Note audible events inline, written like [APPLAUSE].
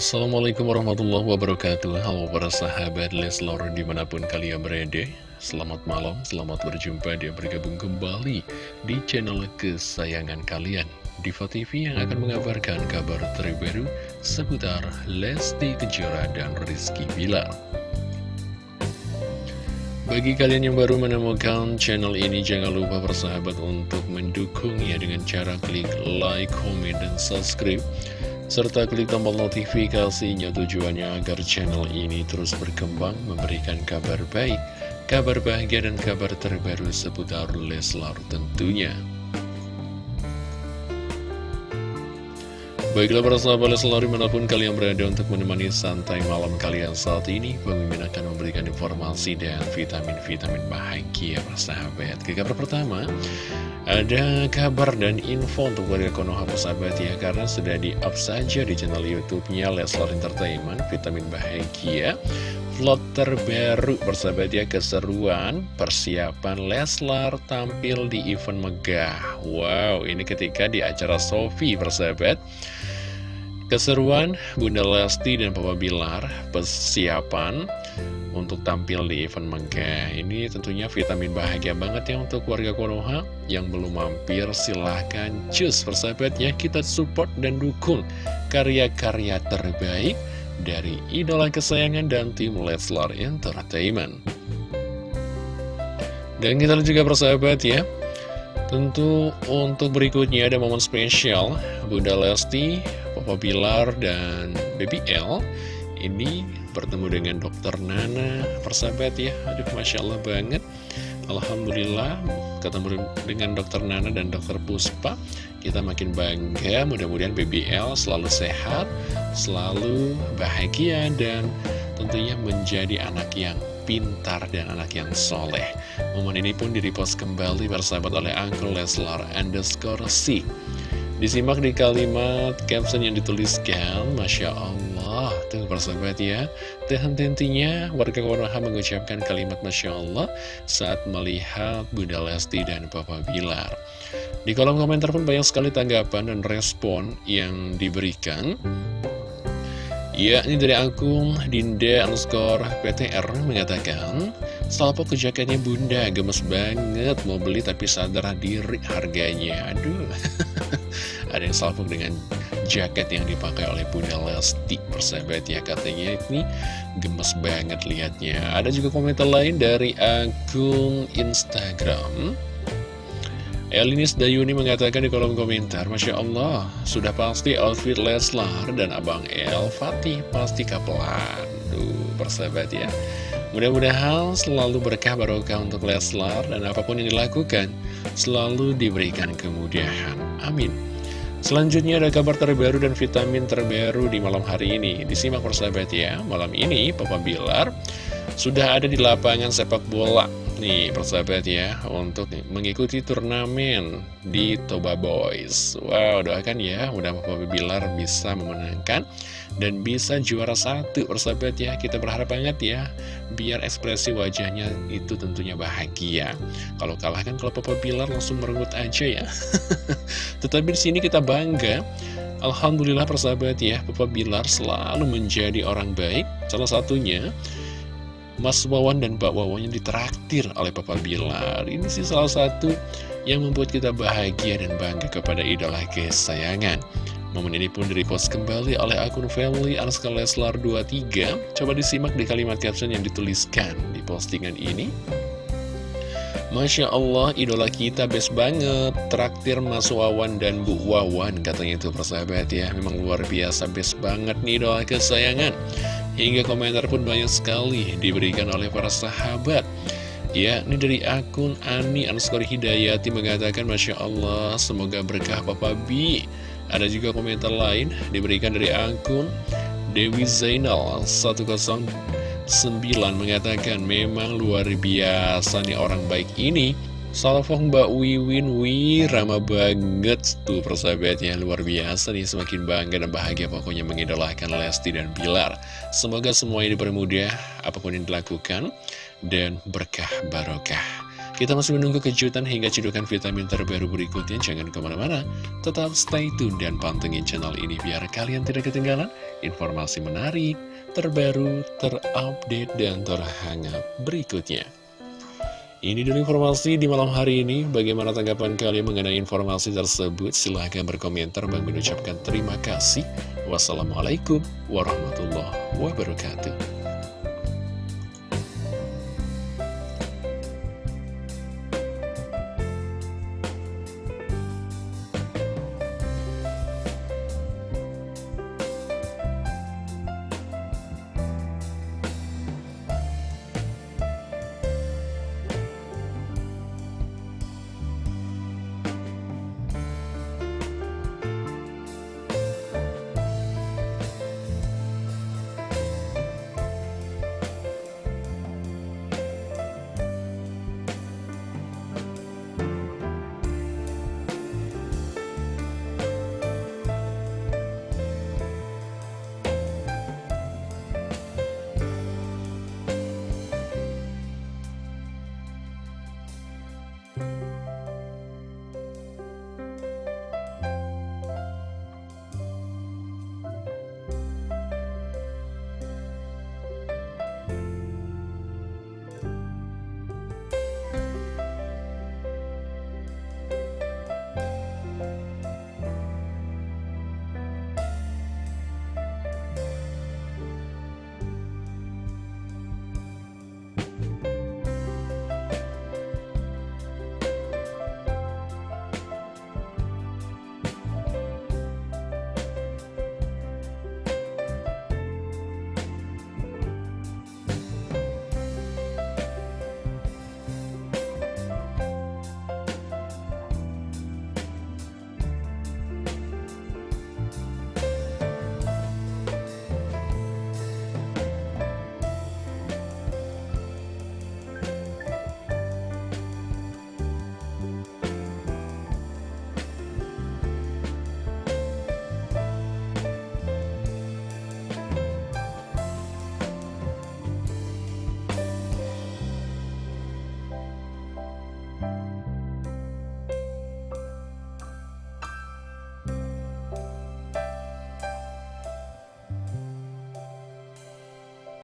Assalamualaikum warahmatullahi wabarakatuh. Halo para sahabat Leslor di mana pun kalian berada. Selamat malam, selamat berjumpa dan bergabung kembali di channel kesayangan kalian. Diva TV yang akan mengabarkan kabar terbaru seputar Lesti Kejora dan Rizky Bilar. Bagi kalian yang baru menemukan channel ini, jangan lupa bersahabat untuk mendukungnya dengan cara klik like, comment, dan subscribe serta klik tombol notifikasinya tujuannya agar channel ini terus berkembang memberikan kabar baik, kabar bahagia dan kabar terbaru seputar Leslar tentunya. Baiklah para sahabat Leslar di mana pun kalian berada untuk menemani santai malam kalian saat ini Pemimpin akan memberikan informasi dan vitamin-vitamin bahagia para sahabat. Ke kabar pertama ada kabar dan info untuk warga Konoha persahabat ya Karena sudah di-up saja di channel Youtubenya Leslar Entertainment Vitamin Bahagia. Vlog terbaru persahabat ya Keseruan persiapan Leslar tampil di event megah. Wow ini ketika di acara Sofi persahabat Keseruan Bunda Lesti dan Papa Bilar Persiapan untuk tampil di event megah ini tentunya vitamin bahagia banget ya untuk warga Konoha yang belum mampir. Silahkan cus persahabatnya kita support dan dukung karya-karya terbaik dari idola kesayangan dan tim Leslar Entertainment. Dan kita juga persahabat ya tentu untuk berikutnya ada momen spesial. Bunda Lesti, Papa Bilar, dan Baby L. Ini bertemu dengan dokter Nana persahabat ya. Aduh Masya Allah banget. Alhamdulillah ketemu dengan dokter Nana dan dokter Puspa. Kita makin bangga mudah-mudahan BBL selalu sehat selalu bahagia dan tentunya menjadi anak yang pintar dan anak yang soleh. Momen ini pun direpost kembali bersahabat oleh Uncle Leslar underscore C Disimak di kalimat caption yang dituliskan. Masya Allah. Tuh persahabat ya. Dan tentunya warga Konoha mengucapkan kalimat Masya Allah Saat melihat Bunda Lesti dan Papa Bilar. Di kolom komentar pun banyak sekali tanggapan dan respon yang diberikan. Ya, ini dari akun Dinda underscore PTR mengatakan Salpo ke jaketnya bunda, gemes banget Mau beli tapi sadar diri harganya. Aduh [LAUGHS] Ada yang salvo dengan jaket yang dipakai oleh Bunda Lesti Persahabat ya katanya ini gemes banget liatnya. Ada juga komentar lain dari akun Instagram. Elinis Dayuni mengatakan di kolom komentar Masya Allah, sudah pasti outfit Leslar dan Abang El Fatih pasti kapelan. Duh, persahabat ya. Mudah-mudahan selalu berkah barokah untuk Leslar dan apa pun yang dilakukan selalu diberikan kemudahan. Amin. Selanjutnya ada kabar terbaru dan vitamin terbaru di malam hari ini. Disimak persahabat ya, malam ini Papa Bilar sudah ada di lapangan sepak bola nih persahabat ya untuk mengikuti turnamen di Toba Boys. Wow doakan ya mudah mudahan Bilar bisa memenangkan dan bisa juara satu persahabat ya. Kita berharap banget ya biar ekspresi wajahnya itu tentunya bahagia. Kalau kalah kan kalau Papa Bilar langsung merengut aja ya. [LAUGHS] Tetapi di sini kita bangga Alhamdulillah persahabat ya Papa Bilar selalu menjadi orang baik. Salah satunya Mas Wawan dan Mbak Wawan yang oleh Papa Bilar. Ini sih salah satu yang membuat kita bahagia dan bangga kepada idola kesayangan. Momen ini pun direpost kembali oleh akun family Anuska Leslar 23 Coba disimak di kalimat caption yang dituliskan di postingan ini. Masya Allah, idola kita best banget. Traktir Mas Wawan dan Bu Wawan Katanya itu persahabat ya. Memang luar biasa best banget nih idola kesayangan Hingga komentar pun banyak sekali diberikan oleh para sahabat. Ya, ini dari akun Ani Anskori Hidayati mengatakan Masya Allah, semoga berkah Papa B. Ada juga komentar lain diberikan dari akun Dewi Zainal 109 mengatakan Memang luar biasa nih orang baik ini Salvong Mbak Wiwin Wi Rama banget tuh persahabatnya Luar biasa nih semakin bangga dan bahagia Pokoknya mengidolakan Lesti dan Bilar Semoga semuanya dipermudah Apa pun yang dilakukan Dan berkah barokah Kita masih menunggu kejutan hingga cedukan vitamin terbaru berikutnya. Jangan ke mana-mana, tetap stay tune dan pantengin channel ini biar kalian tidak ketinggalan informasi menarik, terbaru, terupdate, dan terhangat berikutnya. Ini dulu informasi di malam hari ini. Bagaimana tanggapan kalian mengenai informasi tersebut? Silahkan berkomentar. Bang mengucapkan terima kasih. Wassalamualaikum warahmatullahi wabarakatuh.